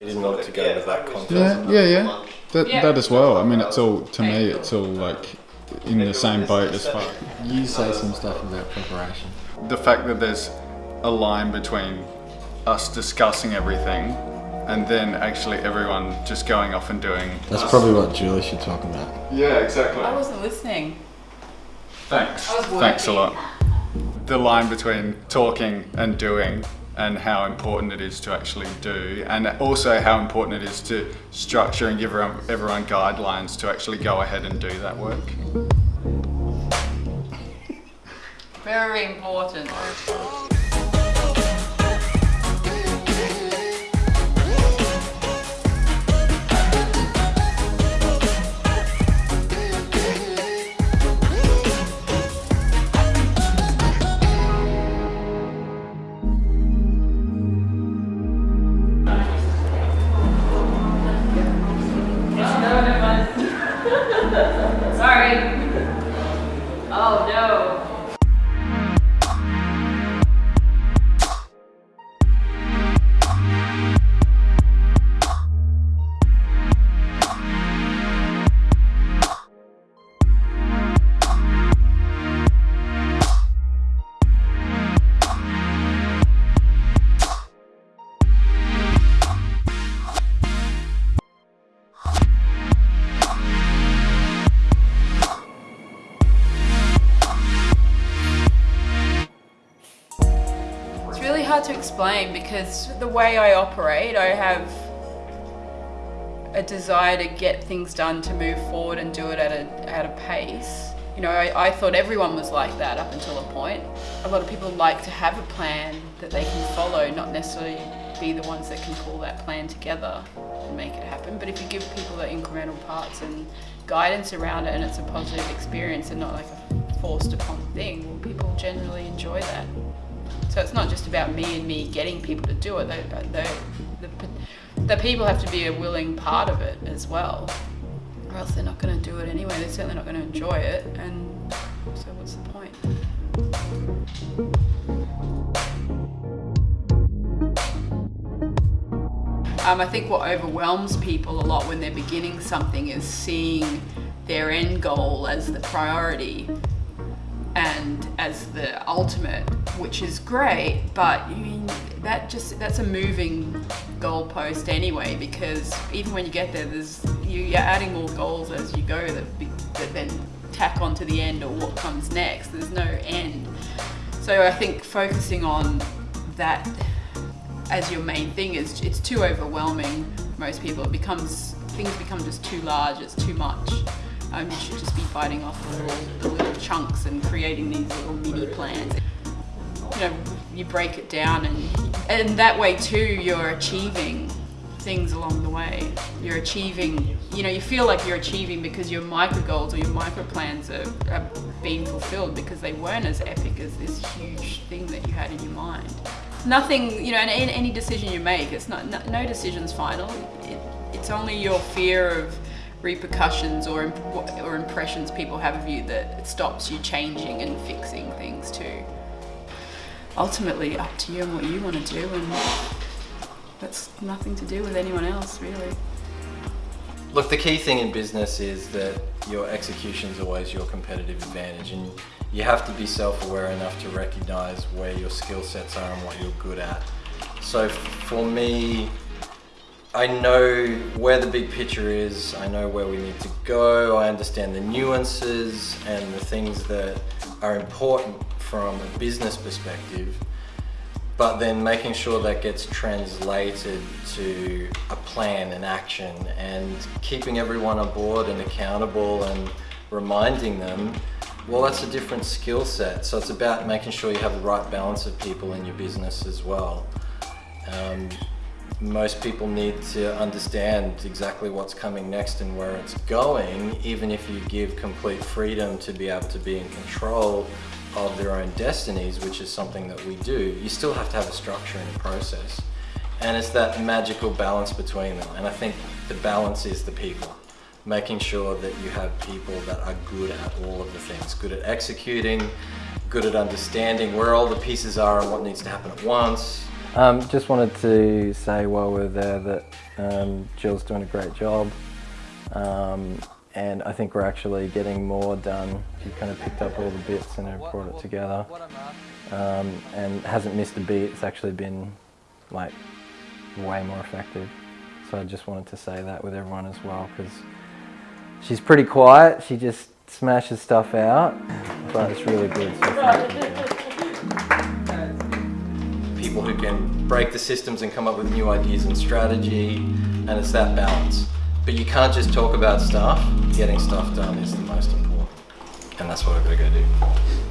You didn't want it to go with that context. Yeah, yeah, yeah. That, Yeah. that as well. I mean, it's all to me. It's all like in the same boat as far. You say some stuff about preparation. The fact that there's a line between us discussing everything and then actually everyone just going off and doing. That's probably what Julie should talk about. Yeah, exactly. I wasn't listening. Thanks. I was Thanks a lot. The line between talking and doing and how important it is to actually do and also how important it is to structure and give everyone, everyone guidelines to actually go ahead and do that work. Very important. Hard to explain because the way I operate, I have a desire to get things done, to move forward and do it at a, at a pace. You know, I, I thought everyone was like that up until a point. A lot of people like to have a plan that they can follow, not necessarily be the ones that can pull that plan together and make it happen. But if you give people the incremental parts and guidance around it and it's a positive experience and not like a forced upon thing, well, people generally enjoy that. So it's not just about me and me getting people to do it. They, they, the, the people have to be a willing part of it as well, or else they're not going to do it anyway. They're certainly not going to enjoy it. And so, what's the point? Um, I think what overwhelms people a lot when they're beginning something is seeing their end goal as the priority and as the ultimate, which is great, but mean that just that's a moving goalpost anyway. Because even when you get there, there's you- you're adding more goals as you go that, be- that then tack on to the end or what comes next. There's no end. So I think focusing on that as your main thing is it's too overwhelming. Most people it becomes things become just too large. It's too much. Um, you should just be biting off the little, the little chunks and creating these little mini plans. You know, you break it down, and and that way too, you're achieving things along the way. You're achieving. You know, you feel like you're achieving because your micro goals or your micro plans are, are being fulfilled because they weren't as epic as this huge thing that you had in your mind. Nothing, you know, in any decision you make, it's not no, no decision's final. It, it's only your fear of repercussions or imp- or impressions people have of you that stops you changing and fixing things too. Ultimately, up to you and what you want to do, and that's nothing to do with anyone else, really. Look, the key thing in business is that your execution is always your competitive advantage, and you have to be self-aware enough to recognize where your skill sets are and what you're good at. So for me, I know where the big picture is, I know where we need to go, I understand the nuances and the things that are important from a business perspective, but then making sure that gets translated to a plan and action and keeping everyone on board and accountable and reminding them, well, that's a different skill set. So it's about making sure you have the right balance of people in your business as well. Um, most people need to understand exactly what's coming next and where it's going, even if you give complete freedom to be able to be in control of their own destinies, which is something that we do, you still have to have a structure and a process. And it's that magical balance between them. And I think the balance is the people. Making sure that you have people that are good at all of the things, good at executing, good at understanding where all the pieces are and what needs to happen at once, Um, just wanted to say while we're there that um, Jill's doing a great job. Um, and I think we're actually getting more done. She kind of picked up all the bits and have brought it together. Um, and hasn't missed a beat. It's actually been like way more effective. So I just wanted to say that with everyone as well because she's pretty quiet. She just smashes stuff out, but it's really good. So thank you, Jill. People who can break the systems and come up with new ideas and strategy, and it's that balance. But you can't just talk about stuff. Getting stuff done is the most important, and that's what I've got to go do.